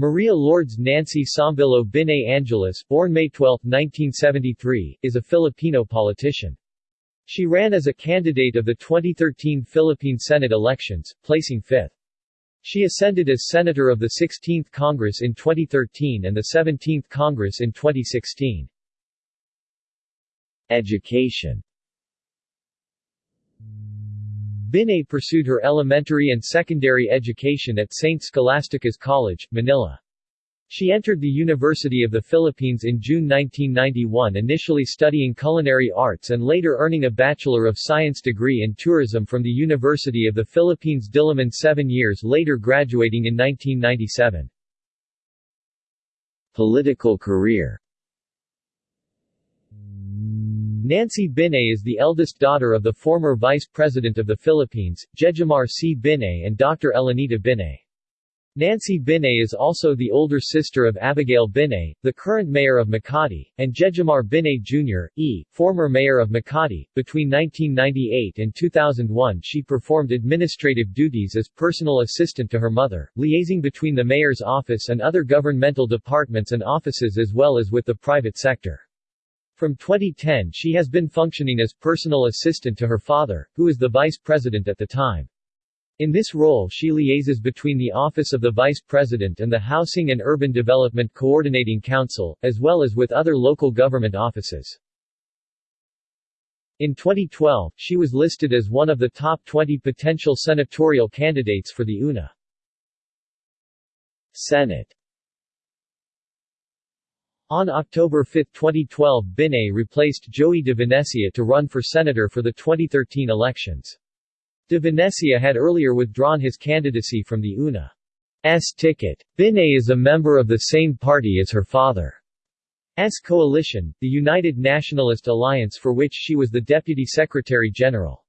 Maria Lourdes Nancy Sombillo Binay Angeles, born May 12, 1973, is a Filipino politician. She ran as a candidate of the 2013 Philippine Senate elections, placing fifth. She ascended as Senator of the 16th Congress in 2013 and the 17th Congress in 2016. Education Binay pursued her elementary and secondary education at St. Scholastica's College, Manila. She entered the University of the Philippines in June 1991 initially studying culinary arts and later earning a Bachelor of Science degree in tourism from the University of the Philippines Diliman seven years later graduating in 1997. Political career Nancy Binay is the eldest daughter of the former Vice President of the Philippines, Jejomar C. Binay and Dr. Elenita Binay. Nancy Binay is also the older sister of Abigail Binay, the current mayor of Makati, and Jejomar Binay Jr., E., former mayor of Makati. Between 1998 and 2001 she performed administrative duties as personal assistant to her mother, liaising between the mayor's office and other governmental departments and offices as well as with the private sector. From 2010 she has been functioning as personal assistant to her father, who is the vice president at the time. In this role she liaises between the Office of the Vice President and the Housing and Urban Development Coordinating Council, as well as with other local government offices. In 2012, she was listed as one of the top 20 potential senatorial candidates for the UNA. Senate on October 5, 2012 Binay replaced Joey de Venecia to run for senator for the 2013 elections. De Venecia had earlier withdrawn his candidacy from the UNA's ticket. Binay is a member of the same party as her father. S coalition, the United Nationalist Alliance for which she was the Deputy Secretary General.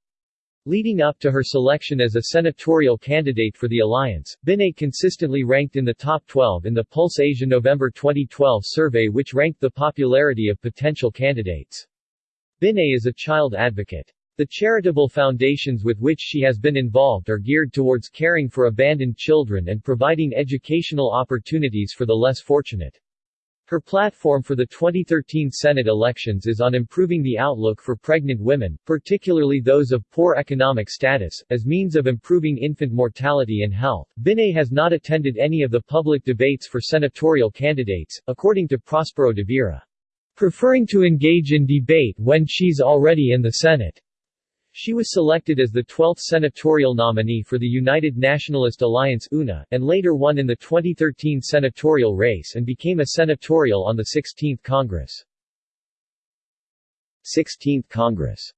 Leading up to her selection as a senatorial candidate for the alliance, Binay consistently ranked in the top 12 in the Pulse Asia November 2012 survey which ranked the popularity of potential candidates. Binay is a child advocate. The charitable foundations with which she has been involved are geared towards caring for abandoned children and providing educational opportunities for the less fortunate. Her platform for the 2013 Senate elections is on improving the outlook for pregnant women, particularly those of poor economic status, as means of improving infant mortality and health. Binay has not attended any of the public debates for senatorial candidates, according to Prospero de Vera. Preferring to engage in debate when she's already in the Senate. She was selected as the 12th senatorial nominee for the United Nationalist Alliance UNA, and later won in the 2013 senatorial race and became a senatorial on the 16th Congress. 16th Congress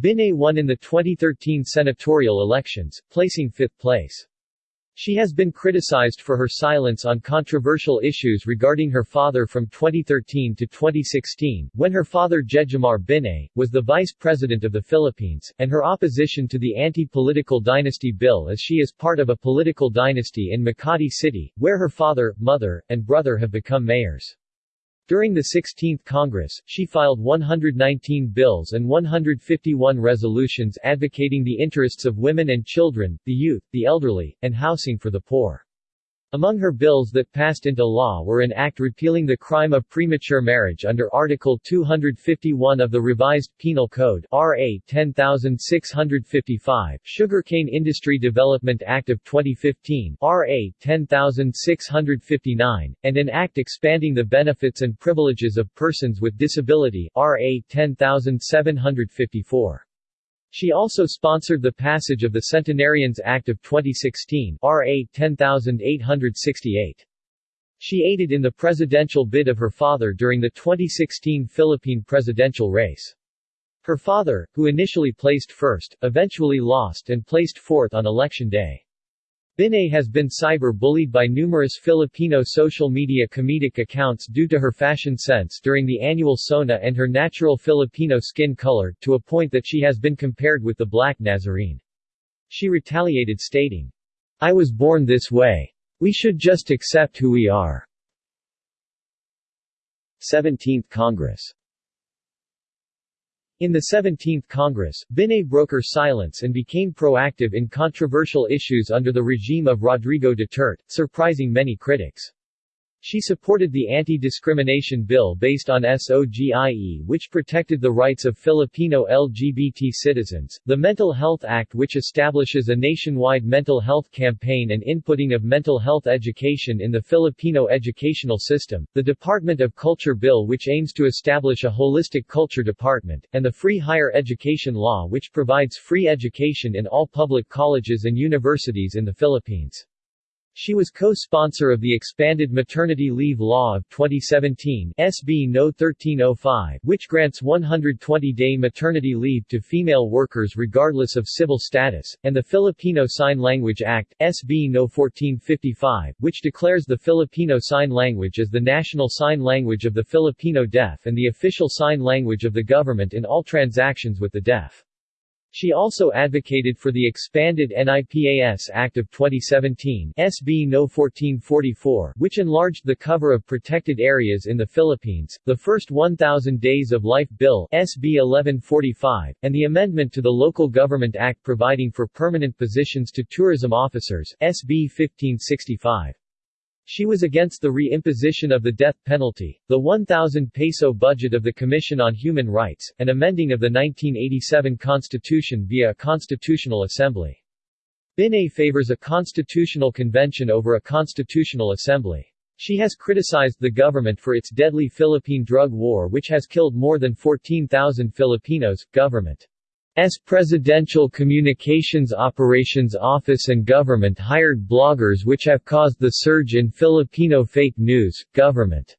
Binay won in the 2013 senatorial elections, placing fifth place. She has been criticized for her silence on controversial issues regarding her father from 2013 to 2016, when her father Jejomar Binay, was the vice president of the Philippines, and her opposition to the anti-political dynasty bill as she is part of a political dynasty in Makati City, where her father, mother, and brother have become mayors. During the 16th Congress, she filed 119 bills and 151 resolutions advocating the interests of women and children, the youth, the elderly, and housing for the poor. Among her bills that passed into law were an act repealing the crime of premature marriage under Article 251 of the Revised Penal Code RA 10655, Sugarcane Industry Development Act of 2015 RA 10659, and an act expanding the benefits and privileges of persons with disability RA 10754. She also sponsored the passage of the Centenarians Act of 2016 RA 10868. She aided in the presidential bid of her father during the 2016 Philippine presidential race. Her father, who initially placed first, eventually lost and placed fourth on election day. Binay has been cyber-bullied by numerous Filipino social media comedic accounts due to her fashion sense during the annual SONA and her natural Filipino skin color, to a point that she has been compared with the Black Nazarene. She retaliated stating, I was born this way. We should just accept who we are. 17th Congress In the 17th Congress, Binay broke her silence and became proactive in controversial issues under the regime of Rodrigo Duterte, surprising many critics. She supported the anti-discrimination bill based on SOGIE which protected the rights of Filipino LGBT citizens, the Mental Health Act which establishes a nationwide mental health campaign and inputting of mental health education in the Filipino educational system, the Department of Culture Bill which aims to establish a holistic culture department, and the Free Higher Education Law which provides free education in all public colleges and universities in the Philippines. She was co-sponsor of the Expanded Maternity Leave Law of 2017 SB No. 1305, which grants 120-day maternity leave to female workers regardless of civil status, and the Filipino Sign Language Act, SB No. 1455, which declares the Filipino Sign Language as the national sign language of the Filipino deaf and the official sign language of the government in all transactions with the deaf. She also advocated for the expanded NIPAS Act of 2017 SB No. 1444, which enlarged the cover of protected areas in the Philippines, the first 1,000 Days of Life Bill SB 1145, and the amendment to the Local Government Act providing for permanent positions to tourism officers SB 1565. She was against the re-imposition of the death penalty, the 1,000 peso budget of the Commission on Human Rights, and amending of the 1987 Constitution via a constitutional assembly. Binay favors a constitutional convention over a constitutional assembly. She has criticized the government for its deadly Philippine drug war which has killed more than 14,000 Filipinos. Government S. Presidential Communications Operations Office and government hired bloggers which have caused the surge in Filipino fake news, government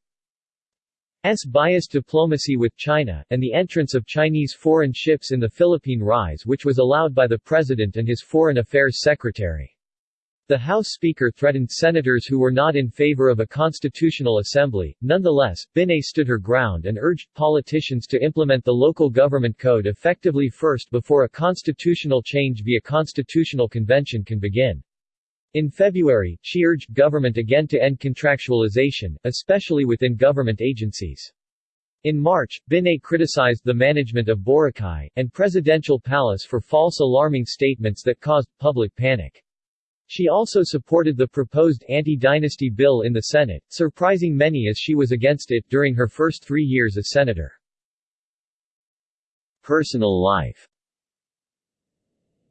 S. biased diplomacy with China, and the entrance of Chinese foreign ships in the Philippine Rise which was allowed by the President and his Foreign Affairs Secretary. The House Speaker threatened senators who were not in favor of a constitutional assembly. Nonetheless, Binay stood her ground and urged politicians to implement the local government code effectively first before a constitutional change via constitutional convention can begin. In February, she urged government again to end contractualization, especially within government agencies. In March, Binay criticized the management of Boracay, and Presidential Palace for false alarming statements that caused public panic. She also supported the proposed anti-dynasty bill in the Senate, surprising many as she was against it during her first three years as senator. Personal life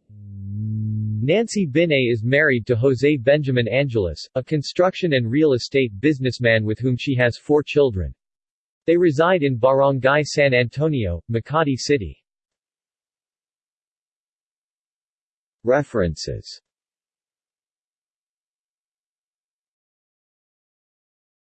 Nancy Binay is married to Jose Benjamin Angeles, a construction and real estate businessman with whom she has four children. They reside in Barangay San Antonio, Makati City. References